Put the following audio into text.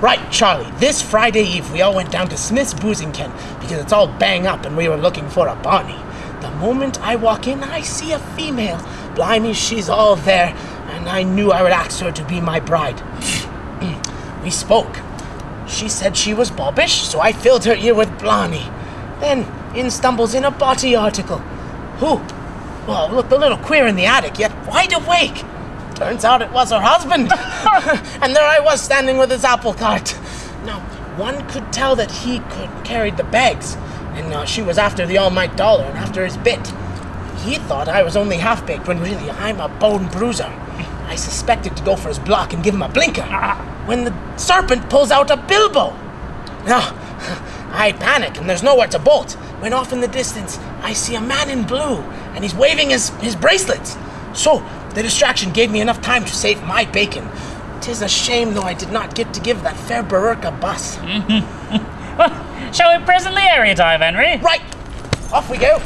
Right, Charlie. This Friday Eve, we all went down to Smith's Boozing Ken because it's all bang up and we were looking for a Bonnie. The moment I walk in, I see a female. Blimey, she's all there, and I knew I would ask her to be my bride. we spoke. She said she was bobbish, so I filled her ear with Blarney. Then in stumbles in a body article. Who? Well, looked a little queer in the attic, yet wide awake. Turns out it was her husband. and there I was standing with his apple cart. Now, one could tell that he could carried the bags, and uh, she was after the all-might dollar and after his bit. He thought I was only half-baked when really I'm a bone bruiser. I suspected to go for his block and give him a blinker. When the serpent pulls out a bilbo. Now, I panic and there's nowhere to bolt. When off in the distance, I see a man in blue and he's waving his, his bracelets. So, the distraction gave me enough time to save my bacon. Tis a shame, though, I did not get to give that fair burerk a buss. Shall we presently area dive, Henry? Right, off we go.